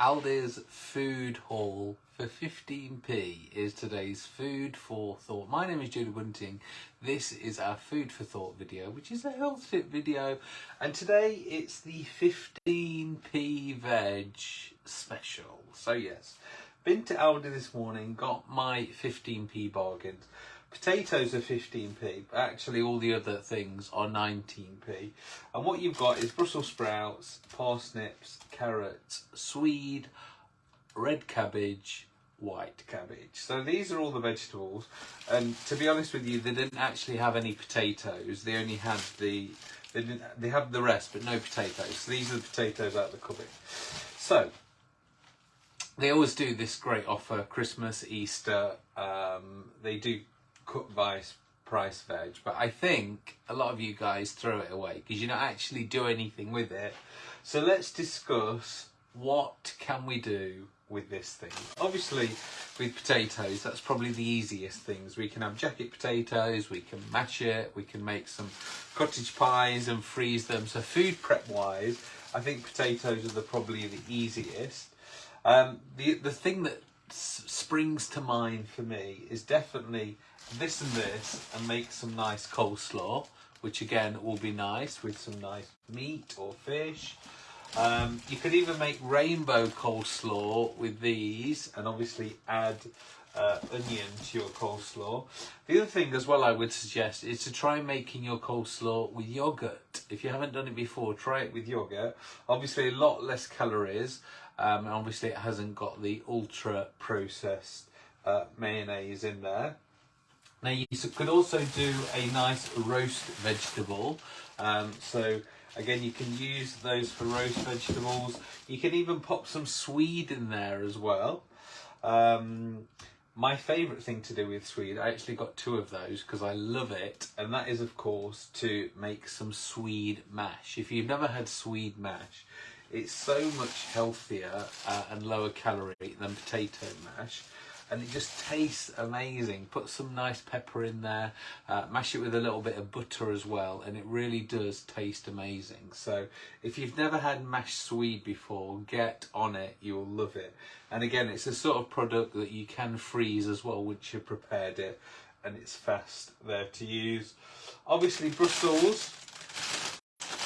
Aldi's food haul for 15p is today's food for thought. My name is Julie Bunting. This is our food for thought video, which is a health tip video. And today it's the 15p veg special. So yes, been to Aldi this morning, got my 15p bargains. Potatoes are 15p, but actually all the other things are 19p. And what you've got is Brussels sprouts, parsnips, carrots, swede, red cabbage, white cabbage. So these are all the vegetables. And to be honest with you, they didn't actually have any potatoes. They only had the, they didn't, they have the rest, but no potatoes. So these are the potatoes out of the cupboard. So they always do this great offer, Christmas, Easter. Um, they do cut by price veg, but I think a lot of you guys throw it away because you don't actually do anything with it. So let's discuss what can we do with this thing. Obviously with potatoes, that's probably the easiest things. We can have jacket potatoes, we can mash it, we can make some cottage pies and freeze them. So food prep wise, I think potatoes are the, probably the easiest. Um, the, the thing that springs to mind for me is definitely this and this and make some nice coleslaw which again will be nice with some nice meat or fish um, you could even make rainbow coleslaw with these and obviously add uh, onion to your coleslaw. The other thing as well I would suggest is to try making your coleslaw with yogurt. If you haven't done it before, try it with yogurt. Obviously a lot less calories um, and obviously it hasn't got the ultra processed uh, mayonnaise in there. Now you could also do a nice roast vegetable. Um, so again, you can use those for roast vegetables. You can even pop some swede in there as well. Um, my favourite thing to do with swede, I actually got two of those because I love it. And that is, of course, to make some swede mash. If you've never had swede mash, it's so much healthier uh, and lower calorie than potato mash and it just tastes amazing. Put some nice pepper in there, uh, mash it with a little bit of butter as well, and it really does taste amazing. So if you've never had mashed swede before, get on it, you'll love it. And again, it's a sort of product that you can freeze as well once you've prepared it, and it's fast there to use. Obviously Brussels,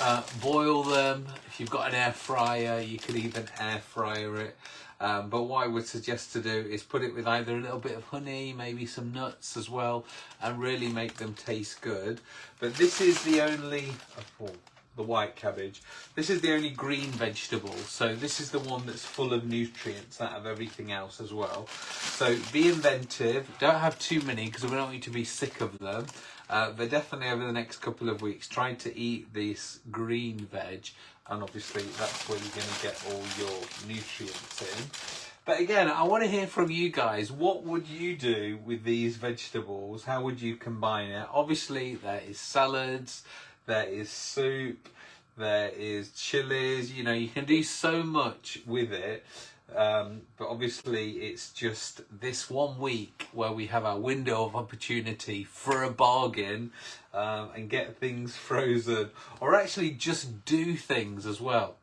uh, boil them. If you've got an air fryer, you could even air fryer it. Um, but what I would suggest to do is put it with either a little bit of honey, maybe some nuts as well, and really make them taste good. But this is the only, oh, the white cabbage, this is the only green vegetable. So this is the one that's full of nutrients out of everything else as well. So be inventive, don't have too many because we don't want you to be sick of them. Uh, but definitely over the next couple of weeks, try to eat this green veg and obviously that's where you're going to get all your nutrients in. But again, I want to hear from you guys. What would you do with these vegetables? How would you combine it? Obviously, there is salads, there is soup, there is chilies. You know, you can do so much with it. Um, but obviously, it's just this one week where we have our window of opportunity for a bargain um, and get things frozen, or actually just do things as well.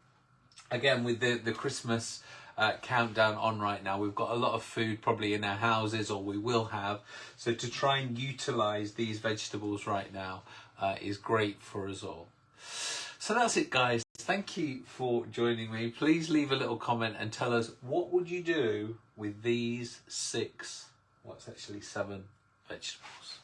Again, with the the Christmas uh, countdown on right now. We've got a lot of food probably in our houses or we will have. So to try and utilize these vegetables right now uh, is great for us all. So that's it guys. Thank you for joining me. Please leave a little comment and tell us what would you do with these six, what's actually seven vegetables.